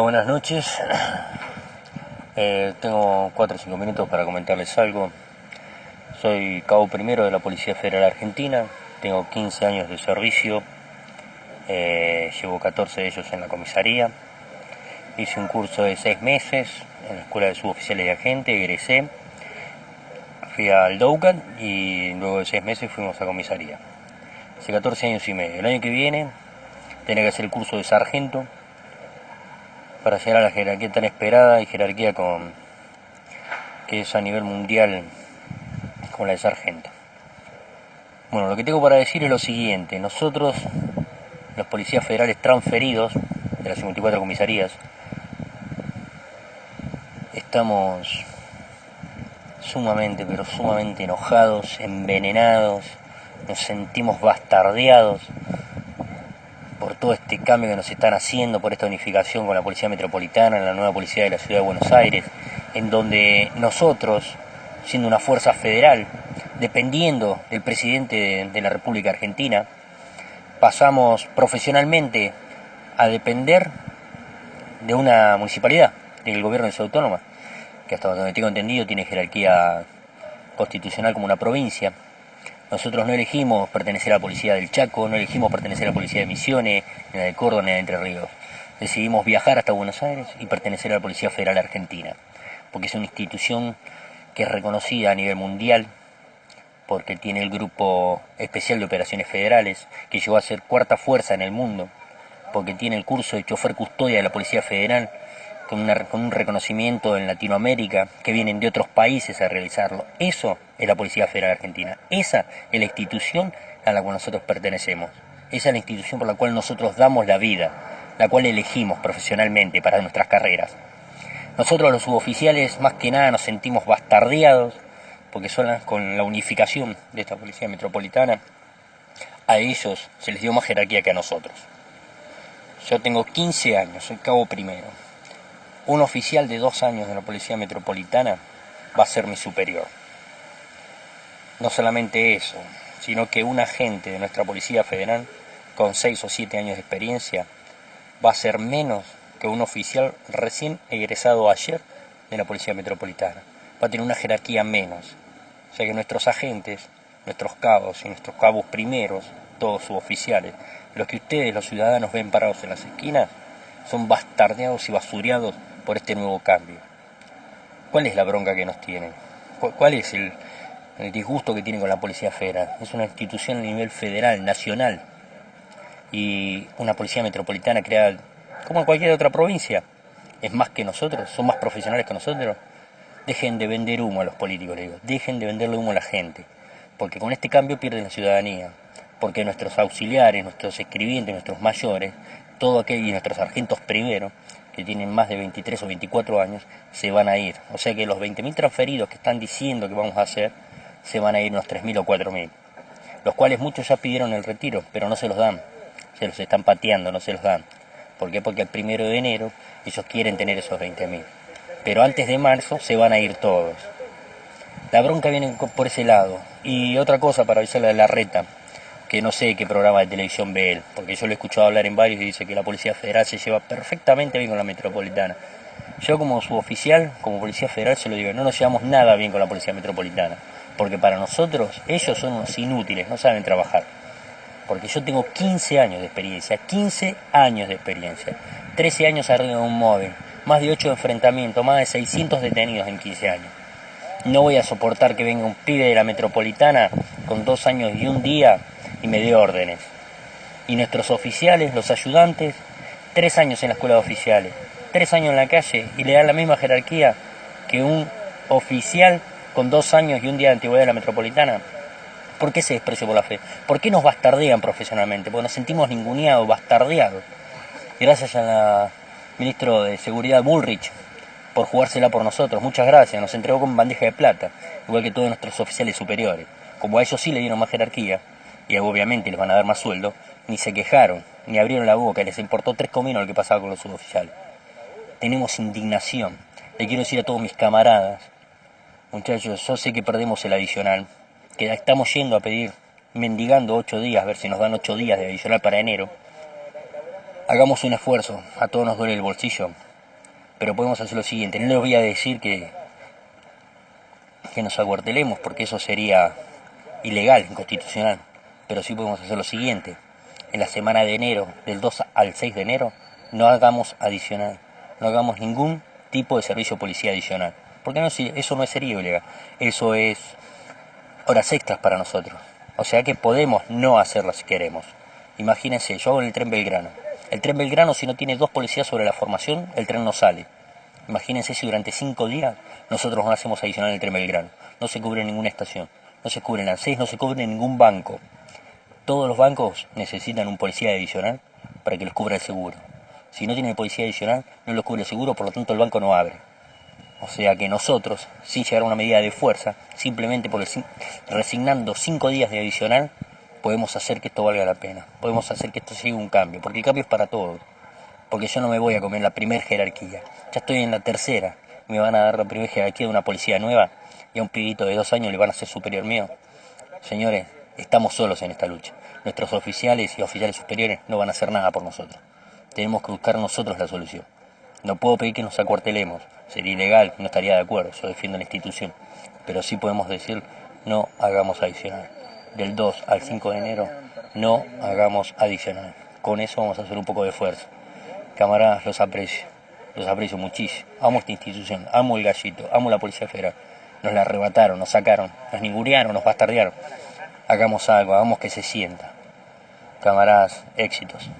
Buenas noches. Eh, tengo 4 o 5 minutos para comentarles algo. Soy cabo primero de la Policía Federal Argentina, tengo 15 años de servicio, eh, llevo 14 de ellos en la comisaría. Hice un curso de 6 meses en la Escuela de Suboficiales de Agente, egresé. Fui al DOUCAT y luego de 6 meses fuimos a comisaría. Hace 14 años y medio. El año que viene tenía que hacer el curso de sargento para llegar a la jerarquía tan esperada y jerarquía con que es a nivel mundial como la de sargento. Bueno, lo que tengo para decir es lo siguiente. Nosotros, los policías federales transferidos de las 54 comisarías, estamos sumamente, pero sumamente enojados, envenenados, nos sentimos bastardeados todo este cambio que nos están haciendo, por esta unificación con la Policía Metropolitana, la nueva Policía de la Ciudad de Buenos Aires, en donde nosotros, siendo una fuerza federal, dependiendo del presidente de la República Argentina, pasamos profesionalmente a depender de una municipalidad, del gobierno de Ciudad Autónoma, que hasta donde tengo entendido tiene jerarquía constitucional como una provincia, nosotros no elegimos pertenecer a la policía del Chaco, no elegimos pertenecer a la policía de Misiones, ni a la de Córdoba, ni a de Entre Ríos. Decidimos viajar hasta Buenos Aires y pertenecer a la Policía Federal Argentina, porque es una institución que es reconocida a nivel mundial, porque tiene el Grupo Especial de Operaciones Federales, que llegó a ser cuarta fuerza en el mundo, porque tiene el curso de chofer custodia de la Policía Federal, con, un reconocimiento en Latinoamérica, que vienen de otros países a realizarlo. Eso es la Policía Federal Argentina. Esa es la institución a la cual nosotros pertenecemos. Esa es la institución por la cual nosotros damos la vida, la cual elegimos profesionalmente para nuestras carreras. Nosotros los suboficiales más que nada nos sentimos bastardeados, porque son con la unificación de esta Policía Metropolitana, a ellos se les dio más jerarquía que a nosotros. Yo tengo 15 años, soy cabo primero un oficial de dos años de la Policía Metropolitana va a ser mi superior. No solamente eso, sino que un agente de nuestra Policía Federal con seis o siete años de experiencia va a ser menos que un oficial recién egresado ayer de la Policía Metropolitana. Va a tener una jerarquía menos. O sea que nuestros agentes, nuestros cabos y nuestros cabos primeros, todos suboficiales, los que ustedes, los ciudadanos, ven parados en las esquinas, son bastardeados y basureados por este nuevo cambio. ¿Cuál es la bronca que nos tienen? ¿Cuál es el, disgusto que tienen con la Policía Federal? Es una institución a nivel federal, nacional, y una policía metropolitana creada como en cualquier otra provincia. Es más que nosotros, son más profesionales que nosotros. Dejen de vender humo a los políticos, le digo. Dejen de venderle humo a la gente. Porque con este cambio pierden la ciudadanía. Porque nuestros auxiliares, nuestros escribientes, nuestros mayores, todo aquel y nuestros sargentos primero, que tienen más de 23 o 24 años, se van a ir. O sea que los 20.000 transferidos que están diciendo que vamos a hacer, se van a ir unos 3.000 o 4.000. Los cuales muchos ya pidieron el retiro, pero no se los dan. Se los están pateando, no se los dan. ¿Por qué? Porque el primero de enero ellos quieren tener esos 20.000. Pero antes de marzo se van a ir todos. La bronca viene por ese lado. Y otra cosa para avisarle de la reta que no sé qué programa de televisión ve él, porque yo lo he escuchado hablar en varios y dice que la Policía Federal se lleva perfectamente bien con la Metropolitana. Yo como suboficial, como Policía Federal, se lo digo, no nos llevamos nada bien con la Policía Metropolitana, porque para nosotros ellos son unos inútiles, no saben trabajar. Porque yo tengo 15 años de experiencia, 15 años de experiencia, 13 años arriba de un móvil, más de 8 enfrentamientos, más de 600 detenidos en 15 años. No voy a soportar que venga un pibe de la Metropolitana con dos años y un día y me dio órdenes. Y nuestros oficiales, los ayudantes, tres años en la escuela de oficiales, tres años en la calle y le dan la misma jerarquía que un oficial con dos años y un día de antigüedad de la metropolitana. ¿Por qué ese desprecio por la fe? ¿Por qué nos bastardean profesionalmente? Porque nos sentimos ninguneados, bastardeados. Gracias al ministro de Seguridad Bullrich por jugársela por nosotros. Muchas gracias. Nos entregó con bandeja de plata, igual que todos nuestros oficiales superiores. Como a ellos sí le dieron más jerarquía, y obviamente les van a dar más sueldo, ni se quejaron, ni abrieron la boca, les importó tres cominos lo que pasaba con los suboficiales. Tenemos indignación. Le quiero decir a todos mis camaradas, muchachos, yo sé que perdemos el adicional, que estamos yendo a pedir, mendigando ocho días, a ver si nos dan ocho días de adicional para enero. hagamos un esfuerzo, a todos nos duele el bolsillo, pero podemos hacer lo siguiente, no les voy a decir que, que nos acuartelemos, porque eso sería ilegal, inconstitucional, pero sí podemos hacer lo siguiente, en la semana de enero, del 2 al 6 de enero, no hagamos adicional, no hagamos ningún tipo de servicio policía adicional, porque no, eso no es sería ilegal, eso es horas extras para nosotros, o sea que podemos no hacerlo si queremos. Imagínense, yo hago el tren Belgrano, el tren Belgrano, si no tiene dos policías sobre la formación, el tren no sale. Imagínense si durante cinco días nosotros no hacemos adicional el tren Belgrano. No se cubre ninguna estación, no se cubre el seis, no se cubre ningún banco. Todos los bancos necesitan un policía adicional para que los cubra el seguro. Si no tiene policía adicional, no los cubre el seguro, por lo tanto el banco no abre. O sea que nosotros, sin llegar a una medida de fuerza, simplemente por resignando cinco días de adicional, podemos hacer que esto valga la pena, podemos hacer que esto siga un cambio, porque el cambio es para todos, porque yo no me voy a comer la primera jerarquía, ya estoy en la tercera, me van a dar la primera jerarquía de una policía nueva y a un pibito de dos años le van a ser superior mío. Señores, estamos solos en esta lucha, nuestros oficiales y oficiales superiores no van a hacer nada por nosotros, tenemos que buscar nosotros la solución. No puedo pedir que nos acuartelemos, sería ilegal, no estaría de acuerdo, yo defiendo la institución, pero sí podemos decir no hagamos adicional del 2 al 5 de enero no hagamos adicional. Con eso vamos a hacer un poco de esfuerzo. Camaradas, los aprecio, los aprecio muchísimo. Amo esta institución, amo el gallito, amo la Policía Federal. Nos la arrebataron, nos sacaron, nos ningunearon, nos bastardearon. Hagamos algo, hagamos que se sienta. Camaradas, éxitos.